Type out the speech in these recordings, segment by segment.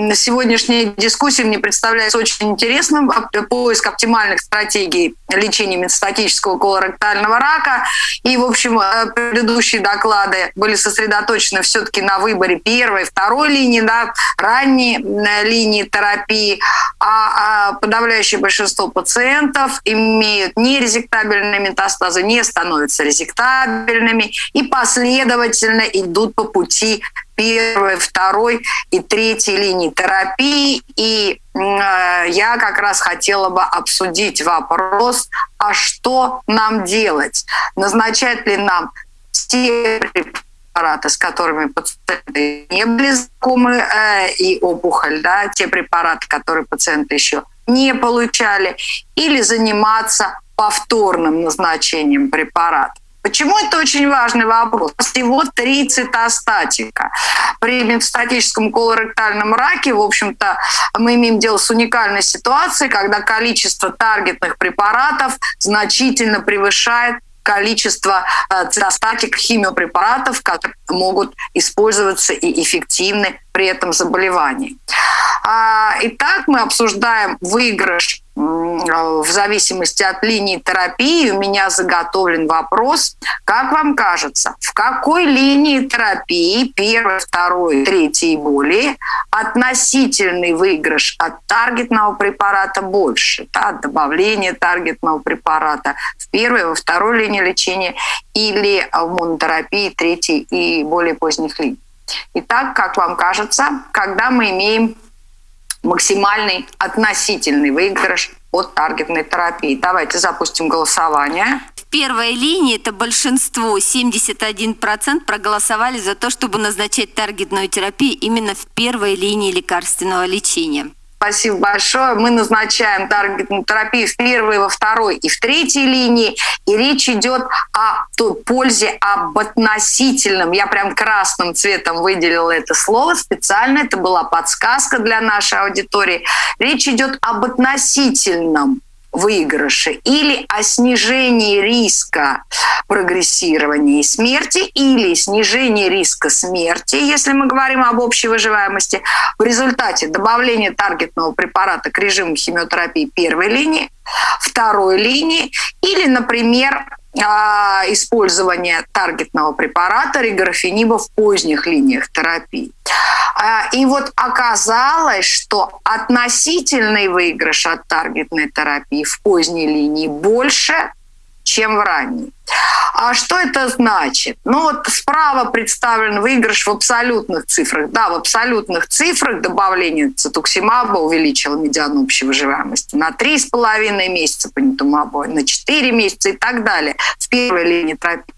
на сегодняшней дискуссии мне представляется очень интересным поиск оптимальных стратегий лечения метастатического колоректального рака. И, в общем, э, предыдущие доклады были сосредоточены все-таки на выборе первой, второй линии, да, ранней линии терапии. А, а подавляющее большинство пациентов имеют нерезектабельные метастазы, не становятся резектабельными и последовательно идут по пути первой, второй и третьей линии терапии. И э, я как раз хотела бы обсудить вопрос, а что нам делать? Назначать ли нам те препараты, с которыми пациенты не были знакомы, э, и опухоль, да, те препараты, которые пациенты еще не получали, или заниматься повторным назначением препарата. Почему это очень важный вопрос? Всего три цитостатика. При метастатическом колоректальном раке, в общем-то, мы имеем дело с уникальной ситуацией, когда количество таргетных препаратов значительно превышает количество э, цитостатик химиопрепаратов, которые могут использоваться и эффективны при этом заболевании. А, итак, мы обсуждаем выигрыш в зависимости от линии терапии. У меня заготовлен вопрос. Как вам кажется, в какой линии терапии, первой, второй, третьей и более, относительный выигрыш от таргетного препарата больше? Да, добавление таргетного препарата в первой, во второй линии лечения или в монотерапии третьей и более поздних линий? Итак, как вам кажется, когда мы имеем максимальный относительный выигрыш от таргетной терапии. Давайте запустим голосование. В первой линии это большинство, 71% проголосовали за то, чтобы назначать таргетную терапию именно в первой линии лекарственного лечения. Спасибо большое. Мы назначаем таргетную в первой, во второй и в третьей линии. И речь идет о той пользе, об относительном. Я прям красным цветом выделила это слово специально. Это была подсказка для нашей аудитории. Речь идет об относительном выигрыше или о снижении риска прогрессирования и смерти или снижении риска смерти, если мы говорим об общей выживаемости, в результате добавления таргетного препарата к режиму химиотерапии первой линии, второй линии или, например, а, использование таргетного препарата риграфениба в поздних линиях терапии. А, и вот оказалось, что относительный выигрыш от таргетной терапии в поздней линии больше, чем в ранней. А что это значит? Ну вот справа представлен выигрыш в абсолютных цифрах. Да, в абсолютных цифрах добавление цитуксимаба увеличило медиану общей выживаемости на 3,5 месяца по нитумабу, на 4 месяца и так далее в первой линии терапии.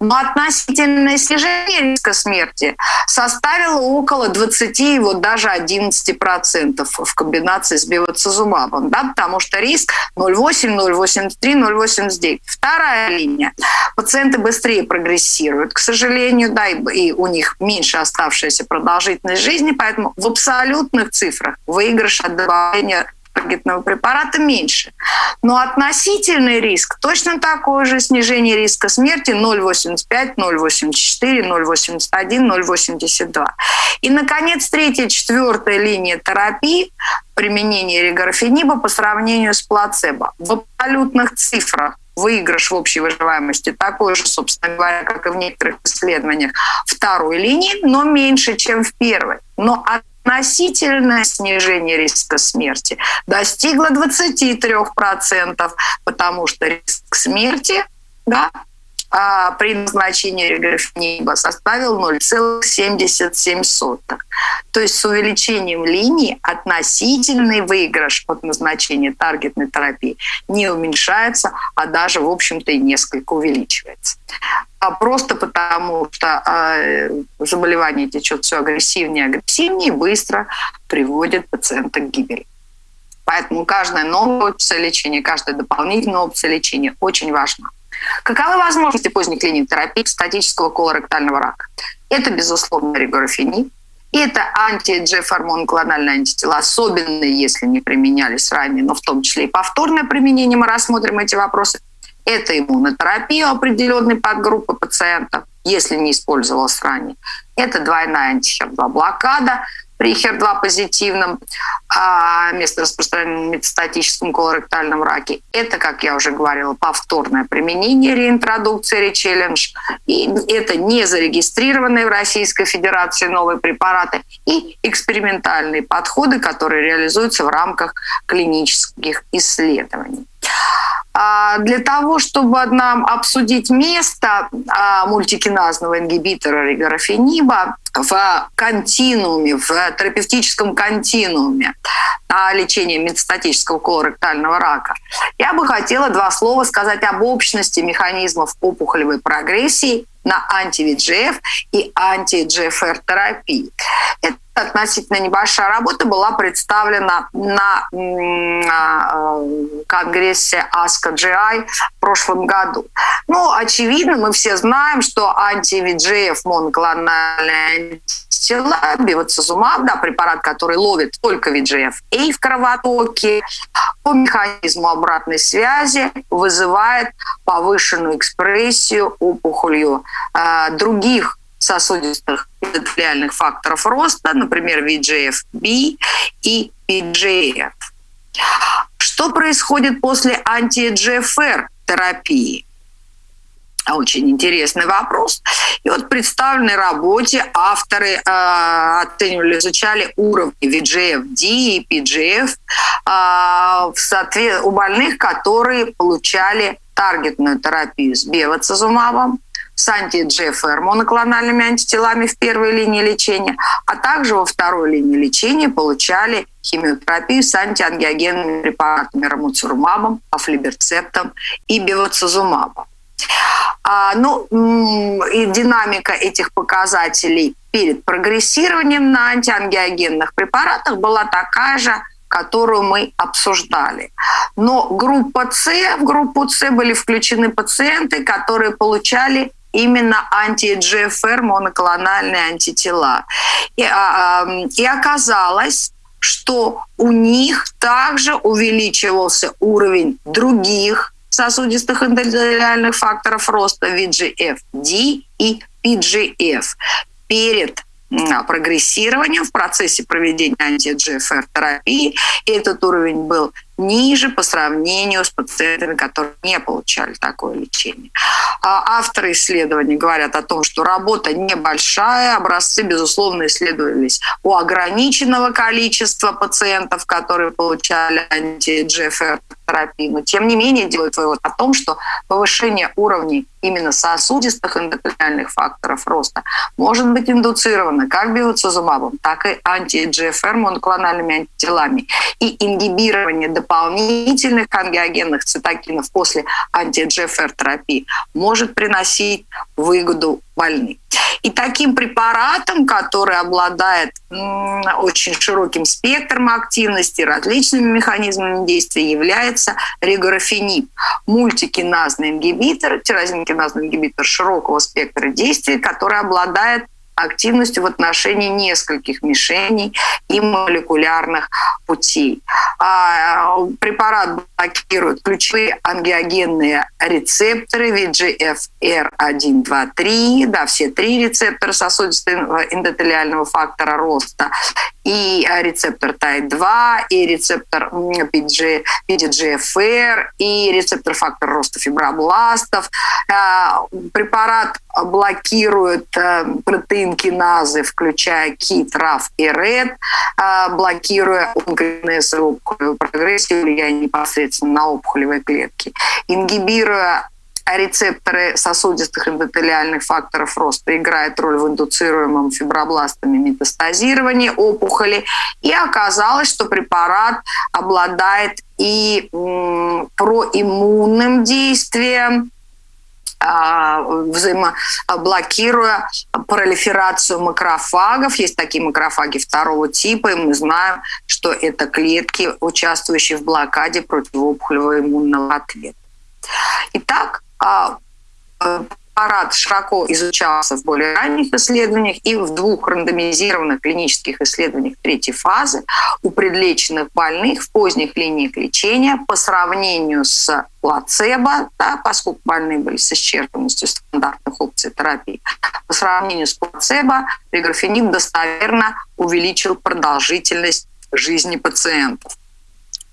Но относительное снижение риска смерти составило около 20, вот даже 11% в комбинации с бевацизумабом, да, потому что риск 0,8, 0,83, 0,89. Вторая линия. Пациенты быстрее прогрессируют, к сожалению, да, и у них меньше оставшаяся продолжительность жизни, поэтому в абсолютных цифрах выигрыш от добавления таргетного препарата меньше. Но относительный риск точно такой же. Снижение риска смерти 0,85, 0,84, 0,81, 0,82. И, наконец, третья, четвертая линия терапии применения регорфениба по сравнению с плацебо. В абсолютных цифрах выигрыш в общей выживаемости такой же, собственно говоря, как и в некоторых исследованиях второй линии, но меньше, чем в первой. Но от относительное снижение риска смерти достигло 23%, потому что риск смерти да, а при назначении реграфениба составил 0,77. То есть с увеличением линии относительный выигрыш от назначения таргетной терапии не уменьшается, а даже, в общем-то, и несколько увеличивается. А просто потому, что э, заболевание течет все агрессивнее и агрессивнее, и быстро приводит пациента к гибели. Поэтому каждая новая опция лечения, каждая дополнительная опция лечения очень важна. Каковы возможности поздних линий терапии статического колоректального рака? Это, безусловно, регорфениб, и это анти-G-формон клональные антитела, особенно если не применялись ранее, но в том числе и повторное применение, мы рассмотрим эти вопросы. Это иммунотерапия определенной подгруппы пациентов, если не использовалась ранее. Это двойная антихер-2 блокада, при HER2 позитивном а, место распространения метастатическом колоректальном раке. Это, как я уже говорила, повторное применение реинтродукции речеллендж. И это не зарегистрированные в Российской Федерации новые препараты и экспериментальные подходы, которые реализуются в рамках клинических исследований. А, для того, чтобы нам обсудить место а, мультикиназного ингибитора ригорафениба в континууме, в терапевтическом континууме на лечение метастатического колоректального рака, я бы хотела два слова сказать об общности механизмов опухолевой прогрессии на анти-ВИДЖФ и анти-GFR терапии. Это относительно небольшая работа была представлена на конгрессе ASCO-GI в прошлом году. Ну, очевидно, мы все знаем, что анти-ВИДЖФ моноклональные антитела, бивацизумаб, да, препарат, который ловит только VEGF, и в кровотоке по механизму обратной связи вызывает повышенную экспрессию опухолью э, других сосудистых эндотелиальных факторов роста, например, VEGF-B и PGF. Что происходит после анти-GFR терапии? Очень интересный вопрос. И вот в представленной работе авторы э, оценивали, изучали уровни VGF-D и PGF э, в соответ... у больных, которые получали таргетную терапию с бевацизумабом, с анти-GFR моноклональными антителами в первой линии лечения, а также во второй линии лечения получали химиотерапию с антиангиогенными препаратами рамуцурмабом, афлиберцептом и бевацизумабом. А, ну, и динамика этих показателей перед прогрессированием на антиангиогенных препаратах была такая же, которую мы обсуждали. Но группа С, в группу С были включены пациенты, которые получали именно анти-GFR моноклональные антитела. И, а, и оказалось, что у них также увеличивался уровень других сосудистых эндотелиальных факторов роста VGF-D и PGF перед прогрессированием в процессе проведения анти-GFR терапии. И этот уровень был ниже по сравнению с пациентами, которые не получали такое лечение. А авторы исследований говорят о том, что работа небольшая, образцы, безусловно, исследовались у ограниченного количества пациентов, которые получали анти-GFR терапии, но тем не менее делают вывод о том, что повышение уровней именно сосудистых эндотелиальных факторов роста может быть индуцировано как биоцизумабом, так и анти-GFR моноклональными антителами. И ингибирование дополнительных ангиогенных цитокинов после анти-GFR терапии может приносить выгоду больным. И таким препаратом, который обладает очень широким спектром активности, различными механизмами действия, является регорафенип, мультикиназный ингибитор, тирозинкиназный ингибитор широкого спектра действия, который обладает активностью в отношении нескольких мишеней и молекулярных путей. А, препарат блокирует ключевые ангиогенные рецепторы VGFR1, 2, 3, да, все три рецептора сосудистого эндотелиального фактора роста, и рецептор TAI2, и рецептор PG, PDGFR, и рецептор фактор роста фибробластов. А, препарат блокирует э, протеин киназы, включая КИТ, РАФ и РЭД, а, блокируя онкогенезовую прогрессию, влияние непосредственно на опухолевые клетки, ингибируя рецепторы сосудистых эндотелиальных факторов роста играют роль в индуцируемом фибробластами метастазировании опухоли. И оказалось, что препарат обладает и проиммунным действием, взаимоблокируя пролиферацию макрофагов. Есть такие макрофаги второго типа, и мы знаем, что это клетки, участвующие в блокаде противоопухолевого иммунного ответа. Итак, а, препарат широко изучался в более ранних исследованиях и в двух рандомизированных клинических исследованиях третьей фазы у предлеченных больных в поздних линиях лечения по сравнению с плацебо, да, поскольку больные были с исчерпанностью стандартных опций терапии, по сравнению с плацебо реграфениб достоверно увеличил продолжительность жизни пациентов.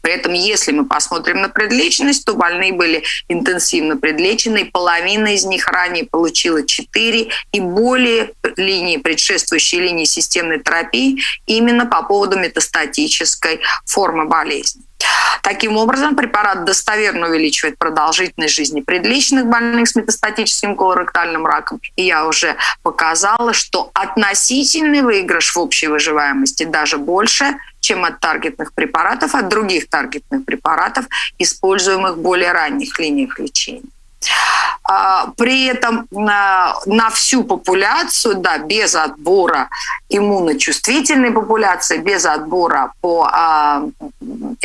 При этом, если мы посмотрим на предлеченность, то больные были интенсивно предлечены, половина из них ранее получила 4 и более линии, предшествующие линии системной терапии, именно по поводу метастатической формы болезни. Таким образом, препарат достоверно увеличивает продолжительность жизни предлеченных больных с метастатическим колоректальным раком. И я уже показала, что относительный выигрыш в общей выживаемости даже больше, чем от таргетных препаратов, от других таргетных препаратов, используемых в более ранних линиях лечения. А, при этом на, на всю популяцию, да, без отбора иммуночувствительной популяции, без отбора по а,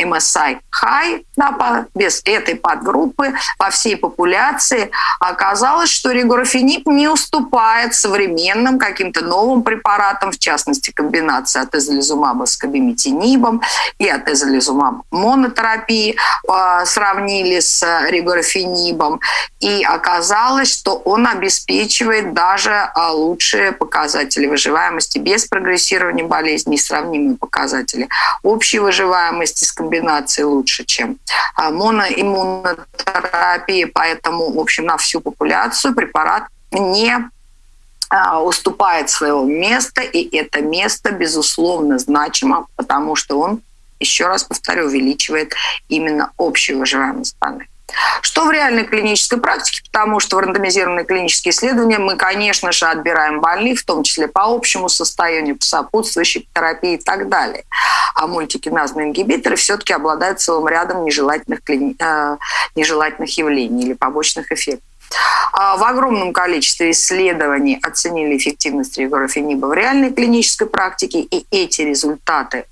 MSI high, да, по, без этой подгруппы по всей популяции оказалось, что регорафенип не уступает современным каким-то новым препаратам, в частности, комбинация атезолизумаба с кабиметинибом и атезолизумаб монотерапии э, сравнили с регорафенибом. И оказалось, что он обеспечивает даже а, лучшие показатели выживаемости без прогрессирования болезни, сравнимые показатели общей выживаемости с комбинацией лучше, чем а, моноиммунотерапия. Поэтому, в общем, на всю популяцию препарат не а, уступает своего места, и это место, безусловно, значимо, потому что он, еще раз повторю, увеличивает именно общую выживаемость больных. Что в реальной клинической практике? Потому что в рандомизированные клинические исследования мы, конечно же, отбираем больных, в том числе по общему состоянию, по сопутствующей терапии и так далее. А мультикиназные ингибиторы все-таки обладают целым рядом нежелательных, клини... э, нежелательных явлений или побочных эффектов. А в огромном количестве исследований оценили эффективность регорафениба в реальной клинической практике, и эти результаты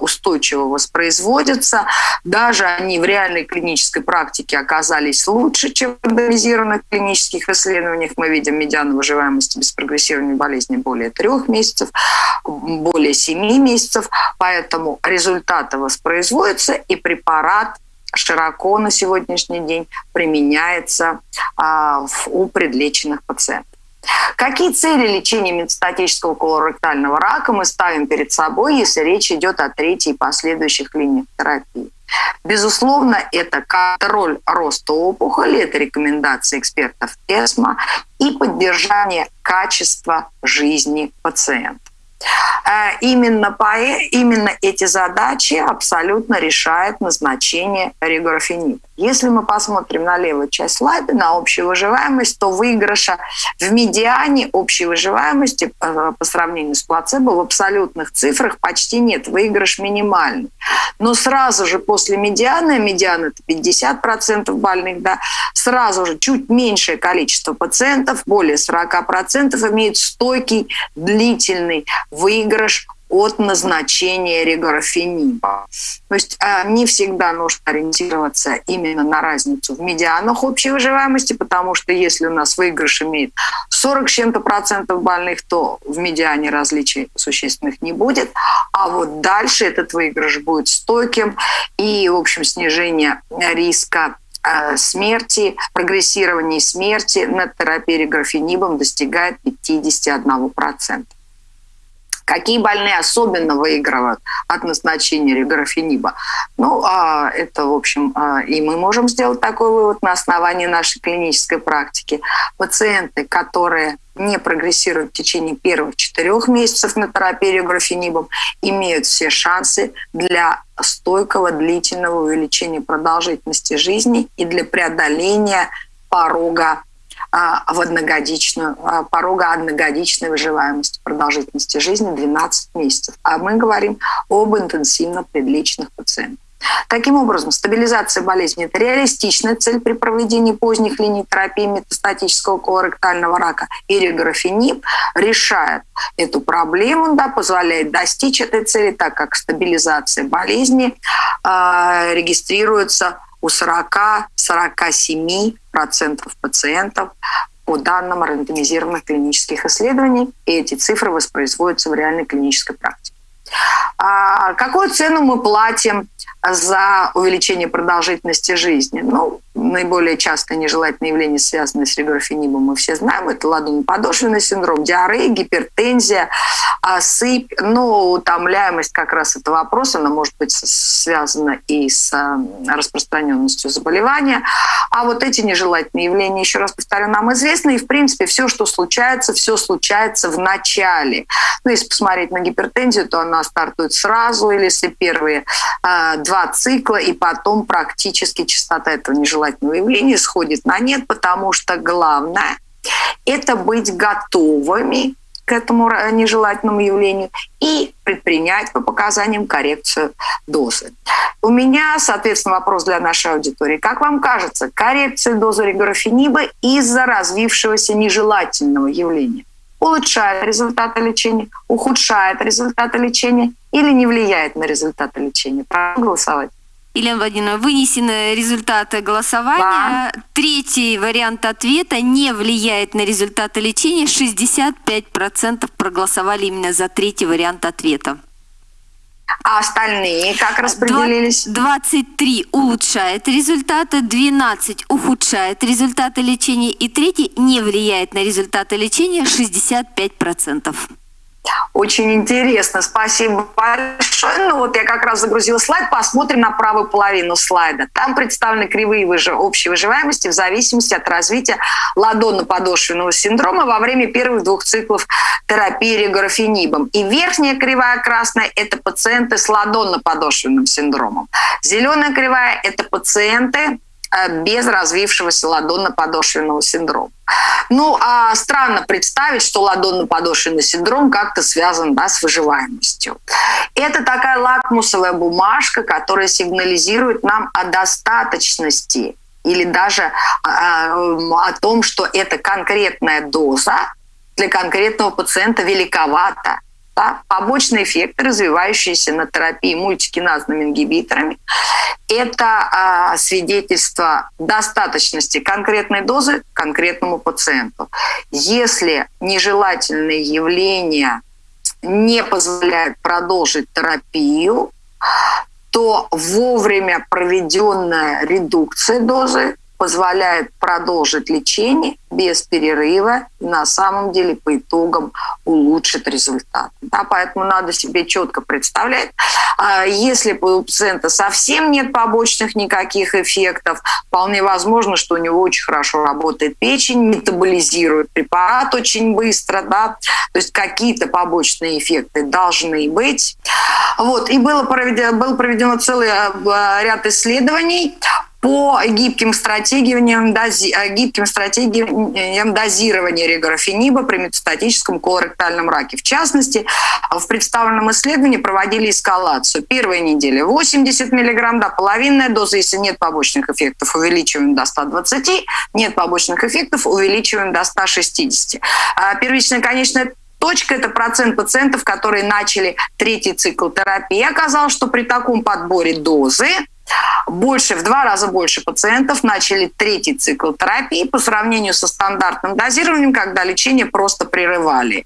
устойчиво воспроизводятся. Даже они в реальной клинической практике оказались лучше, чем в рандомизированных клинических исследованиях. Мы видим медиану выживаемости без прогрессирования болезни более трех месяцев, более семи месяцев. Поэтому результаты воспроизводятся, и препарат широко на сегодняшний день применяется а, у предлеченных пациентов. Какие цели лечения метастатического колоректального рака мы ставим перед собой, если речь идет о третьей и последующих линиях терапии? Безусловно, это контроль роста опухоли, это рекомендации экспертов ЭСМА и поддержание качества жизни пациента. Э, именно, по, именно эти задачи абсолютно решает назначение регорафенида. Если мы посмотрим на левую часть слайда, на общую выживаемость, то выигрыша в медиане общей выживаемости э, по сравнению с плацебо в абсолютных цифрах почти нет, выигрыш минимальный. Но сразу же после медианы, медиана это 50% больных, да, сразу же чуть меньшее количество пациентов, более 40% имеют стойкий длительный выигрыш от назначения регорафениба. То есть а, не всегда нужно ориентироваться именно на разницу в медианах общей выживаемости, потому что если у нас выигрыш имеет 40 с чем-то процентов больных, то в медиане различий существенных не будет. А вот дальше этот выигрыш будет стойким и, в общем, снижение риска а, смерти, прогрессирования смерти на терапии реграфенибом достигает 51%. Какие больные особенно выигрывают от назначения реграфениба? Ну, а, это, в общем, а, и мы можем сделать такой вывод на основании нашей клинической практики. Пациенты, которые не прогрессируют в течение первых четырех месяцев на терапии реграфенибом, имеют все шансы для стойкого длительного увеличения продолжительности жизни и для преодоления порога в одногодичную, а, порога одногодичной выживаемости, продолжительности жизни 12 месяцев. А мы говорим об интенсивно предлеченных пациентах. Таким образом, стабилизация болезни – это реалистичная цель при проведении поздних линий терапии метастатического колоректального рака. И реграфенип решает эту проблему, да, позволяет достичь этой цели, так как стабилизация болезни э, регистрируется у 40-47% пациентов по данным рандомизированных клинических исследований, и эти цифры воспроизводятся в реальной клинической практике. А какую цену мы платим за увеличение продолжительности жизни? Ну, наиболее частое нежелательное явление, связанное с реграфенибом, мы все знаем, это ладонно-подошвенный синдром, диарея, гипертензия, а, сыпь, но утомляемость как раз этого вопроса, она может быть связана и с а, распространенностью заболевания. А вот эти нежелательные явления, еще раз повторю, нам известны, и в принципе все, что случается, все случается в начале. Ну, если посмотреть на гипертензию, то она стартует сразу, или если первые э, два цикла, и потом практически частота этого нежелательного явления сходит на нет, потому что главное – это быть готовыми к этому нежелательному явлению и предпринять по показаниям коррекцию дозы. У меня, соответственно, вопрос для нашей аудитории. Как вам кажется, коррекция дозы реграфениба из-за развившегося нежелательного явления улучшает результаты лечения, ухудшает результаты лечения или не влияет на результаты лечения? Прошу голосовать. Елена Владимировна, вынесены результаты голосования. Да. Третий вариант ответа не влияет на результаты лечения. 65% проголосовали именно за третий вариант ответа. А остальные как распределились? 23 улучшает результаты, 12 ухудшает результаты лечения и третий не влияет на результаты лечения 65%. Очень интересно, спасибо большое. Ну вот я как раз загрузила слайд, посмотрим на правую половину слайда. Там представлены кривые выжи... общей выживаемости в зависимости от развития ладонно-подошвенного синдрома во время первых двух циклов терапии реграфенибом. И верхняя кривая красная – это пациенты с ладонно-подошвенным синдромом. Зеленая кривая – это пациенты без развившегося ладонно-подошвенного синдрома. Ну, а странно представить, что ладонно-подошвенный синдром как-то связан да, с выживаемостью. Это такая лакмусовая бумажка, которая сигнализирует нам о достаточности или даже о, а, о том, что эта конкретная доза для конкретного пациента великовата да, побочные эффекты, развивающиеся на терапии мультикиназными ингибиторами, это э, свидетельство достаточности конкретной дозы конкретному пациенту. Если нежелательные явления не позволяют продолжить терапию, то вовремя проведенная редукция дозы позволяет продолжить лечение без перерыва и на самом деле по итогам улучшит результат. Да, поэтому надо себе четко представлять, а, если у пациента совсем нет побочных никаких эффектов, вполне возможно, что у него очень хорошо работает печень, метаболизирует препарат очень быстро, да, то есть какие-то побочные эффекты должны быть. Вот, и было проведено, был проведено целый а, ряд исследований по гибким стратегиям, дози, э, гибким стратегиям дозирования реграфениба при метастатическом колоректальном раке. В частности, в представленном исследовании проводили эскалацию. Первая неделя 80 мг, да, половинная доза, если нет побочных эффектов, увеличиваем до 120, нет побочных эффектов, увеличиваем до 160. А первичная конечная точка – это процент пациентов, которые начали третий цикл терапии. Оказалось, что при таком подборе дозы больше, в два раза больше пациентов начали третий цикл терапии по сравнению со стандартным дозированием, когда лечение просто прерывали.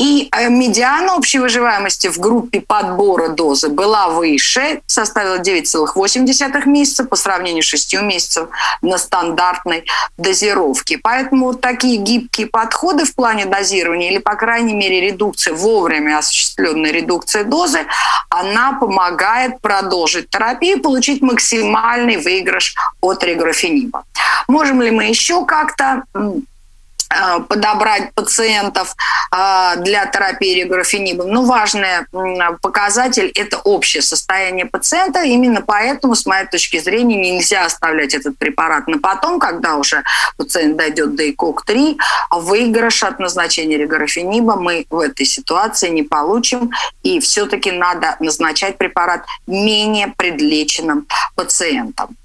И э, медиана общей выживаемости в группе подбора дозы была выше, составила 9,8 месяца по сравнению с 6 месяцев на стандартной дозировке. Поэтому такие гибкие подходы в плане дозирования или, по крайней мере, редукция, вовремя осуществленная редукция дозы, она помогает продолжить терапию и получить максимальный выигрыш от реграфениба. Можем ли мы еще как-то подобрать пациентов э, для терапии реграфенибом. Но важный показатель – это общее состояние пациента. Именно поэтому, с моей точки зрения, нельзя оставлять этот препарат на потом, когда уже пациент дойдет до ИКОК-3. Выигрыш от назначения реграфениба мы в этой ситуации не получим. И все-таки надо назначать препарат менее предлеченным пациентам.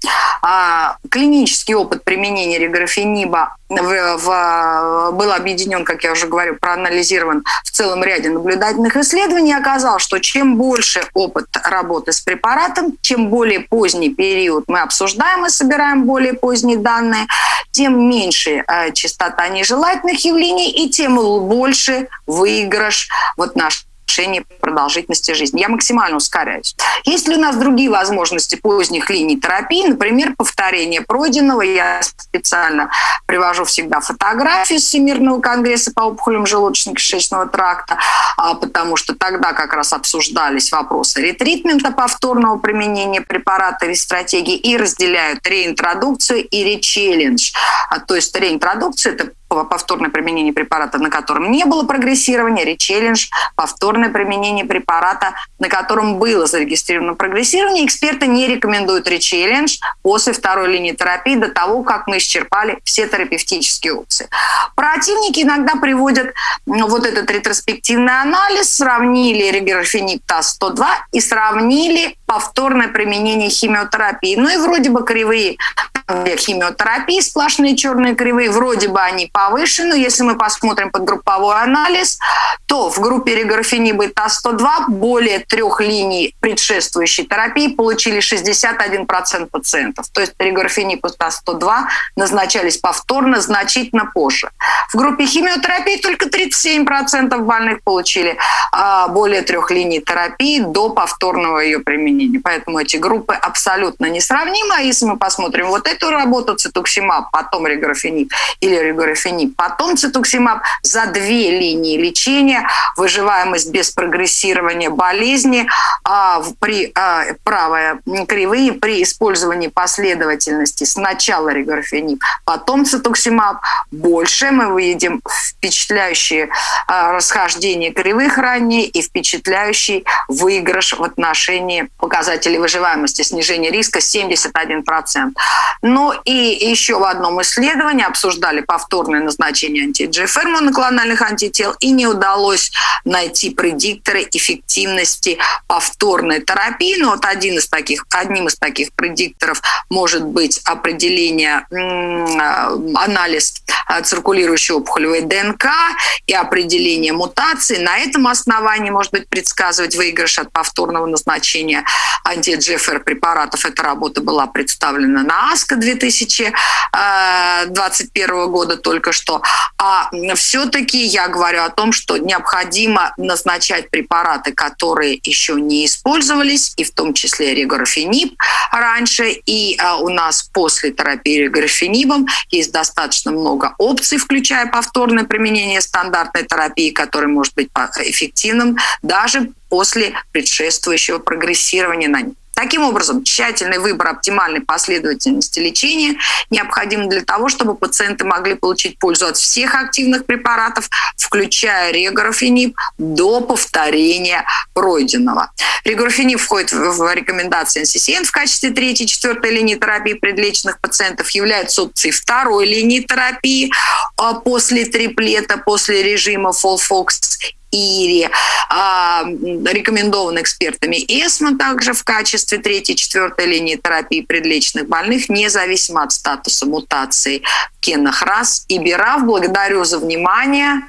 А, клинический опыт применения реграфениба в, в был объединен, как я уже говорю, проанализирован в целом ряде наблюдательных исследований, оказалось, что чем больше опыт работы с препаратом, чем более поздний период мы обсуждаем и собираем более поздние данные, тем меньше э, частота нежелательных явлений и тем больше выигрыш. Вот наш повышение продолжительности жизни. Я максимально ускоряюсь. Есть ли у нас другие возможности поздних линий терапии? Например, повторение пройденного. Я специально привожу всегда фотографии Всемирного конгресса по опухолям желудочно-кишечного тракта, а, потому что тогда как раз обсуждались вопросы ретритмента, повторного применения препарата или стратегии, и разделяют реинтродукцию и речеллендж. А, то есть реинтродукция – это повторное применение препарата, на котором не было прогрессирования, речеллендж, повторное применение препарата, на котором было зарегистрировано прогрессирование. Эксперты не рекомендуют речеллендж после второй линии терапии до того, как мы исчерпали все терапевтические опции. Противники иногда приводят вот этот ретроспективный анализ, сравнили реграфенib ТАС-102 и сравнили повторное применение химиотерапии. Ну и вроде бы кривые химиотерапии, сплошные черные кривые, вроде бы они повышены. Если мы посмотрим под групповой анализ, то в группе реграфениба ТАС-102 более трех линий предшествующей терапии получили 61% пациентов. То есть реграфенип и ТАС-102 назначались повторно значительно позже. В группе химиотерапии только 37% больных получили а, более трех линий терапии до повторного ее применения. Поэтому эти группы абсолютно несравнимы. А если мы посмотрим вот эту работу, цетуксимаб, потом регорафениб или регорафениб, потом цетуксимаб, за две линии лечения выживаемость без прогрессирования болезни а, при а, правая кривые при использовании последовательности сначала регорафениб, потом цетуксимаб, больше мы увидим впечатляющие а, расхождения кривых ранее и впечатляющий выигрыш в отношении показателей выживаемости, снижение риска 71%. Ну и еще в одном исследовании обсуждали повторное назначение анти-GFR моноклональных антител и не удалось найти предикторы эффективности повторной терапии. Но вот один из таких, одним из таких предикторов может быть определение, анализ а, циркулирующей опухолевой ДНК и определение мутаций. На этом основании может быть предсказывать выигрыш от повторного назначения анти-GFR препаратов. Эта работа была представлена на АСКО 2021 года только что. А все-таки я говорю о том, что необходимо назначать препараты, которые еще не использовались, и в том числе реграфенип раньше. И а, у нас после терапии реграфенибом есть достаточно много опций, включая повторное применение стандартной терапии, который может быть эффективным даже после предшествующего прогрессирования на них. Таким образом, тщательный выбор оптимальной последовательности лечения необходим для того, чтобы пациенты могли получить пользу от всех активных препаратов, включая реграфенип, до повторения пройденного. Реграфенип входит в рекомендации NCCN в качестве третьей, четвертой линии терапии предлеченных пациентов, является опцией второй линии терапии а после триплета, после режима FOLFOX ИРИ, а, рекомендован экспертами ЭСМО также в качестве третьей, четвертой линии терапии предлечных больных, независимо от статуса мутации в генах РАС и БИРАФ. Благодарю за внимание.